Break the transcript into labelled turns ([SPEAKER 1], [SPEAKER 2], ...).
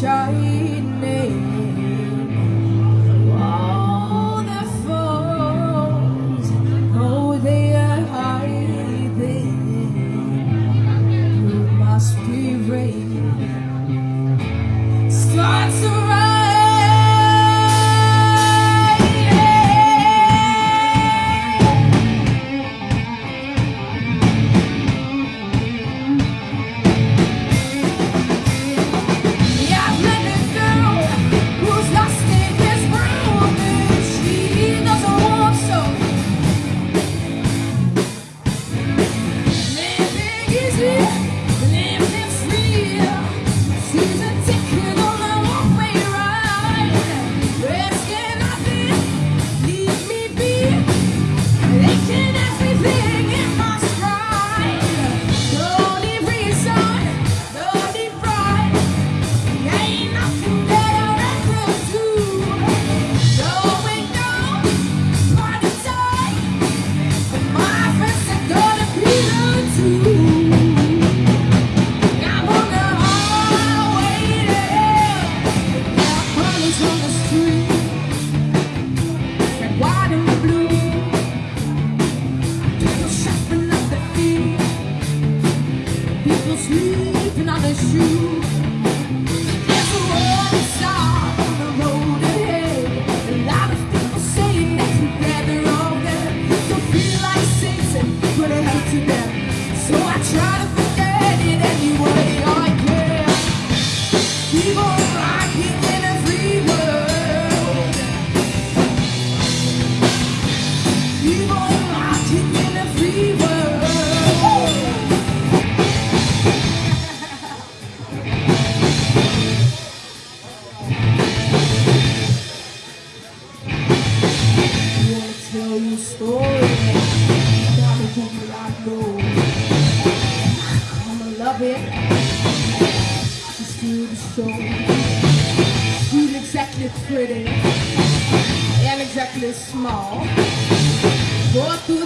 [SPEAKER 1] shining all that falls they are hiding. Starts to Yeah. Story. I know. I'ma love it. Just do the show. Exactly pretty and exactly small. Go through 30